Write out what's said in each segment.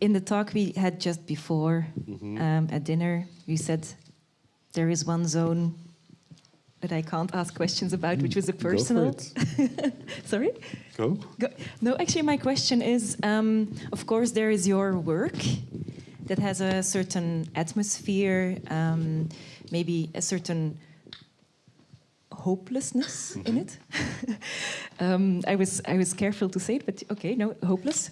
in the talk we had just before um, at dinner, you said there is one zone that I can't ask questions about, which was the Go for personal. Sorry. Go. Go. No, actually, my question is um, of course, there is your work that has a certain atmosphere, um, maybe a certain hopelessness in it. um, I, was, I was careful to say it, but okay, no, hopeless.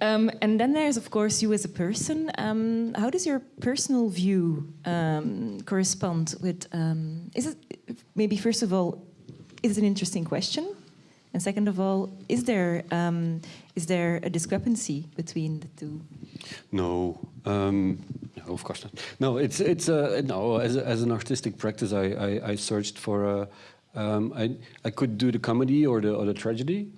Um, and then there's, of course, you as a person. Um, how does your personal view um, correspond with? Um, is it maybe first of all, is it an interesting question? And second of all, is there um, is there a discrepancy between the two? No, um, no, of course not. No, it's it's uh, no. As, as an artistic practice, I I, I searched for a. I I could do the comedy or the or the tragedy,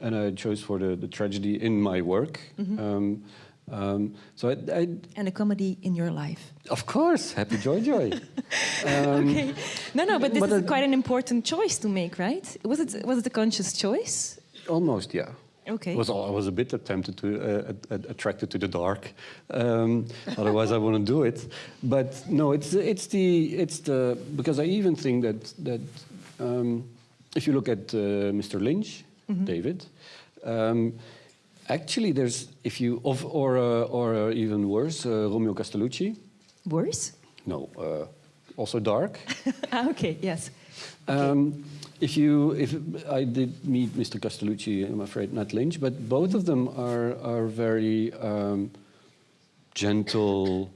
and I chose for the, the tragedy in my work. Um, um, so I, I, And a comedy in your life? of course, happy joy joy. um, Okay. No, no, but this But is it- quite an important choice to make, right? Was it was it a conscious choice? Almost, yeah. Okay. Was I was a bit tempted to uh, at- at- attracted to the dark. Um, otherwise, I wouldn't do it. But no, it's it's the it's the because I even think that that um, if you look at uh, Mr. Lynch, David. Um, Actually, there's if you of, or uh, or uh, even worse, uh, Romeo Castellucci. Worse? No, uh, also dark. ah, okay. Yes. Um, if you, if I did meet Mr. Castellucci, I'm afraid not Lynch, but both of them are are very um, gentle,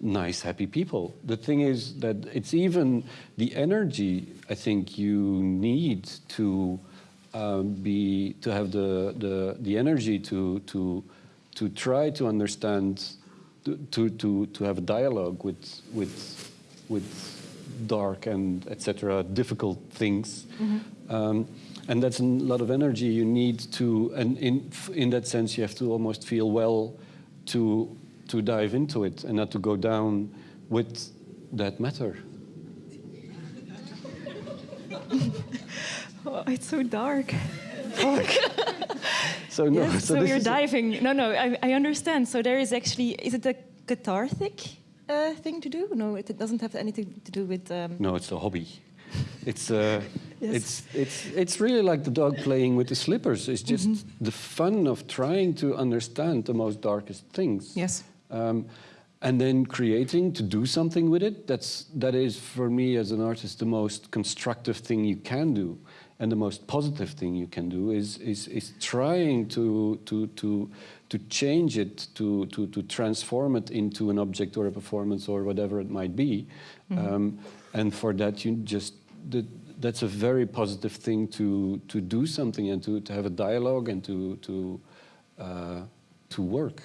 nice, happy people. The thing is that it's even the energy I think you need to um, be to have the the the energy to to to try to understand to to to, have a dialogue with with with dark and etc difficult things. Um, and that's a lot of energy you need to and in in that sense you have to almost feel well to to dive into it and not to go down with that matter Oh, it's so dark. so no yes, so, this you're diving. No, no, I, I understand. So there is actually, is it a cathartic uh, thing to do? No, it, doesn't have anything to do with. Um, no it's a hobby it's uh, Yes. it's it's it's really like the dog playing with the slippers it's just Mm-hmm. the fun of trying to understand the most darkest things Yes. um, and then creating to do something with it that's that is for me as an artist the most constructive thing you can do and the most positive thing you can do is is, is trying to to to to change it to, to to transform it into an object or a performance or whatever it might be. Um, and for that you just the, that's a very positive thing to to do something and to, to have a dialogue and to to uh, to work.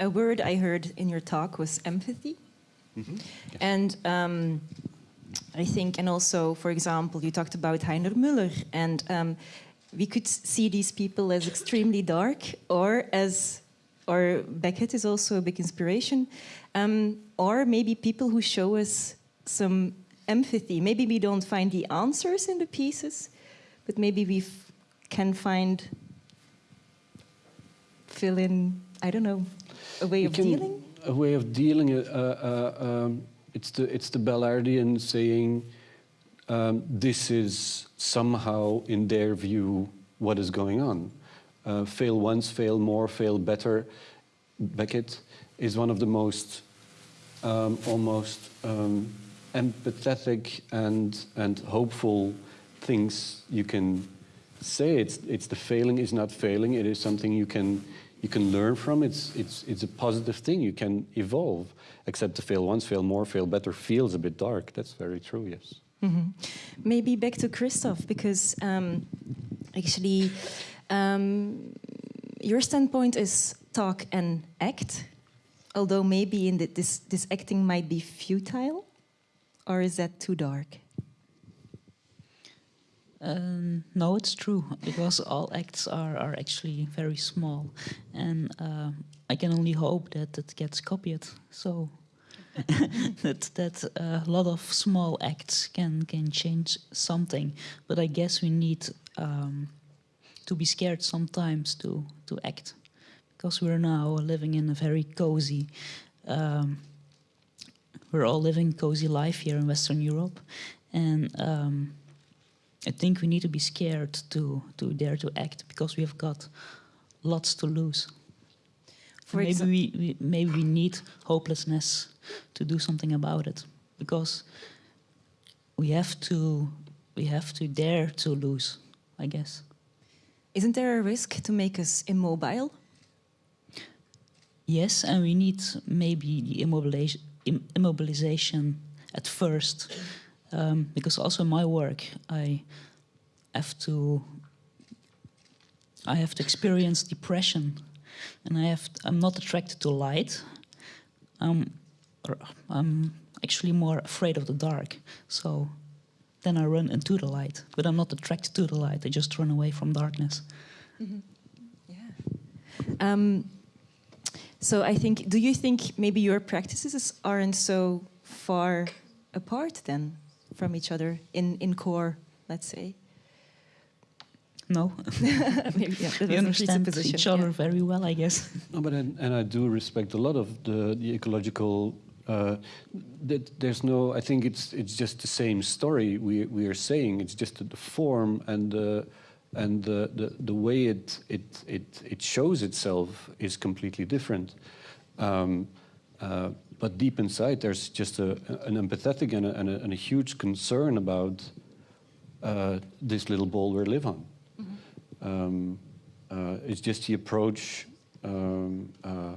A word I heard in your talk was empathy. And um, I think, and also, for example, you talked about Heiner Müller, and um, we could see these people as extremely dark, or as, or Beckett is also a big inspiration, um, or maybe people who show us some empathy. Maybe we don't find the answers in the pieces, but maybe we can find fill in. I don't know, a way You of dealing. A way of dealing. Uh, uh, um, it's the it's the Ballardian saying, um, "This is somehow, in their view, what is going on. Uh, fail once, fail more, fail better." Beckett is one of the most um, almost um, empathetic and and hopeful things you can say. It's it's the failing is not failing. It is something you can you can learn from. It's it's it's a positive thing. You can evolve. Except to fail once, fail more, fail better feels a bit dark. That's very true. Yes. Maybe back to Christoph, because um, actually, um, your standpoint is talk and act, although maybe in the, this, this acting might be futile, or is that too dark? Um, no, it's true because all acts are, are actually very small, and uh, I can only hope that it gets copied. So that that a lot of small acts can can change something. But I guess we need um, to be scared sometimes to to act because we're now living in a very cozy. Um, we're all living cozy life here in Western Europe, and um, I think we need to be scared to to dare to act because we have got lots to lose. For maybe we, we maybe we need hopelessness to do something about it because we have to we have to dare to lose, I guess. Isn't there a risk to make us immobile? Yes, and we need maybe the immobilization, immobilization at first, um, because also in my work I have to I have to experience depression, and I have I'm not attracted to light. Or I'm actually more afraid of the dark, so then I run into the light. But I'm not attracted to the light. I just run away from darkness. Um, so I think, do you think maybe your practices aren't so far apart then from each other in, in core, let's say? No, maybe yeah, we understand each other yeah. very well, I guess. No, but and, and I do respect a lot of the the ecological. Uh, that there's no. I think it's it's just the same story we we are saying. It's just the form and the and the, the the way it it it it shows itself is completely different. Um, uh, but deep inside, there's just a, an empathetic and a, and a, and a huge concern about uh, this little ball we live on. Um, uh, it's just the approach um, uh,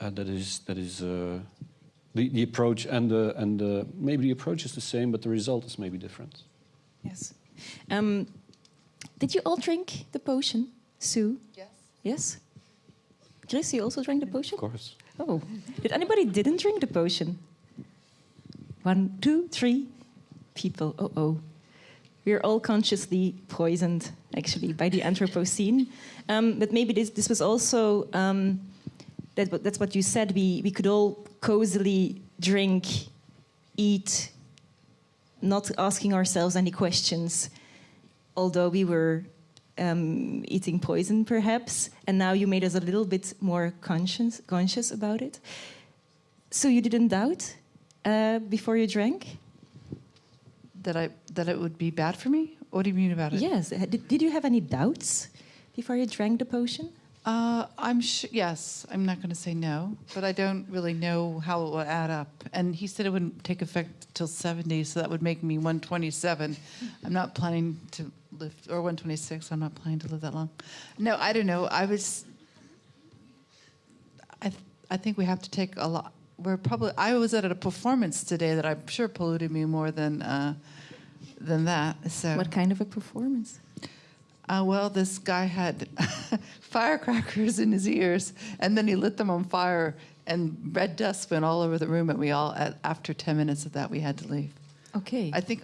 uh, that is that is uh, the the approach and the and the, maybe the approach is the same, but the result is maybe different. Yes. Um, did you all drink the potion, Sue? Yes. Yes? Chris, you also drank the potion? Of course. Oh, did anybody didn't drink the potion? One, two, three people. Oh, oh. We're all consciously poisoned, actually, by the Anthropocene. Um, but maybe this, this was also, um, that, that's what you said, we, we could all cozily drink, eat, not asking ourselves any questions, although we were um, eating poison, perhaps. And now you made us a little bit more conscious, conscious about it. So you didn't doubt uh, before you drank? That I that it would be bad for me? What do you mean about it? Yes. Did, did you have any doubts before you drank the potion? Uh, I'm sure. Yes, I'm not going to say no, but I don't really know how it will add up. And he said it wouldn't take effect till 70, so that would make me 127. I'm not planning to live, or 126. I'm not planning to live that long. No, I don't know. I was. I th- I think we have to take a lot. We're probably. I was at a performance today that I'm sure polluted me more than uh, than that. So. What kind of a performance? Uh, well, this guy had firecrackers in his ears, and then he lit them on fire, and red dust went all over the room. And we all, at, after ten minutes of that, we had to leave. Okay. I think,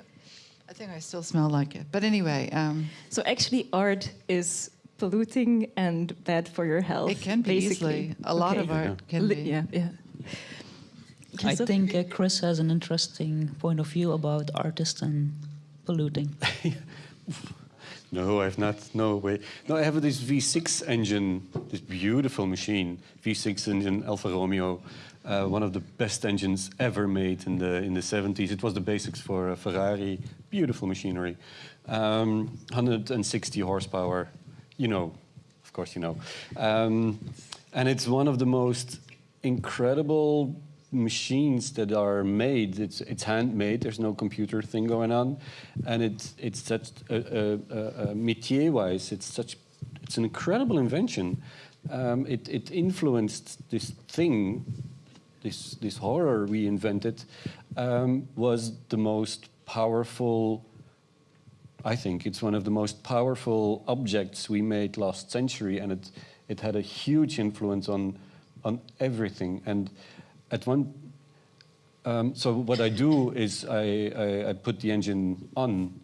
I think I still smell like it. But anyway, um, so actually, art is polluting and bad for your health. it can be basically. easily. A lot Okay. of art can be. Yeah, yeah. I think uh, Chris has an interesting point of view about artists and polluting. No, I have not. No way. No, I have this V6 engine, this beautiful machine, V6 engine Alfa Romeo, uh, one of the best engines ever made in the in the 70s. It was the basics for Ferrari. Beautiful machinery, um, 160 horsepower. You know, of course, you know, um, and it's one of the most incredible machines that are made. It's it's handmade. There's no computer thing going on, and it's it's such a, a, a, a métier wise. It's such it's an incredible invention. Um, it it influenced this thing, this this horror we invented, um, was the most powerful. I think it's one of the most powerful objects we made last century, and it it had a huge influence on on everything. And at one, um, so what I do is I, I, I put the engine on,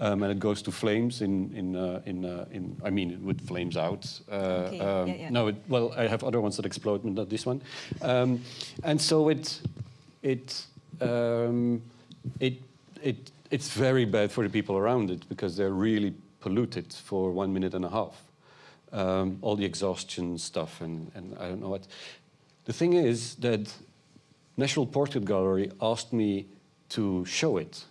um, and it goes to flames in in uh, in uh, in. I mean, with flames out. Uh, Okay, um, yeah, yeah. No, it, well, I have other ones that explode, but not this one. Um, and so it it um, it it it's very bad for the people around it because they're really polluted for one minute and a half. um, all the exhaustion stuff, and, and I don't know what. The thing is that National Portrait Gallery asked me to show it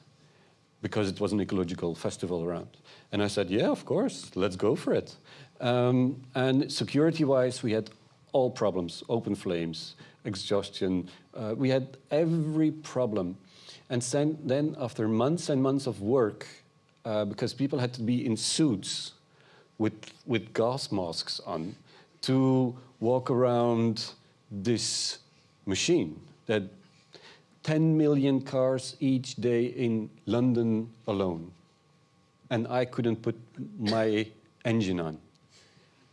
because it was an ecological festival around. And I said, yeah, of course, let's go for it. Um, and security-wise, we had all problems, open flames, exhaustion. Uh, we had every problem. And then, after months and months of work, uh, because people had to be in suits with, with gas masks on to walk around this machine that 10 million cars each day in London alone. And I couldn't put my engine on.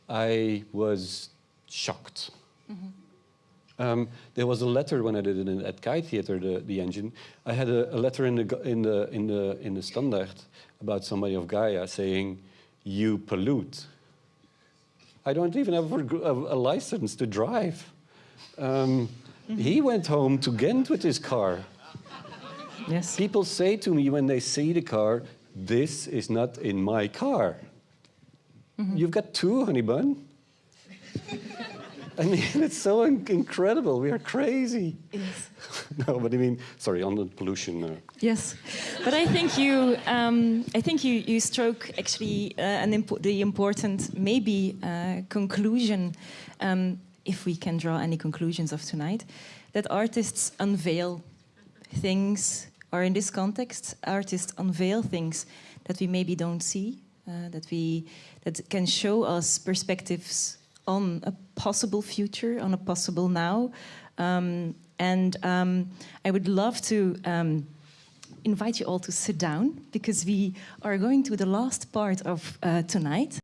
I was shocked. Um, there was a letter when I did it in, at Kaaitheater, the, the engine. I had a, a letter in the, in, the, in, the, in the Standard about somebody of Gaia saying, you pollute. I don't even have a, a, a license to drive. Um, He went home to Ghent with his car. Yes. People say to me when they see the car, this is not in my car. You've got two, honey bun. I mean, it's so in- incredible. We are crazy. Yes. no, but I mean, sorry, on the pollution. Uh, Yes, but I think you, um, I think you, you stroke actually uh, an impo- the important maybe uh, conclusion, um, if we can draw any conclusions of tonight, that artists unveil things, or in this context, artists unveil things that we maybe don't see, uh, that we that can show us perspectives on a possible future, on a possible now, um, and um, I would love to. Um, invite you all to sit down because we are going to the last part of uh, tonight.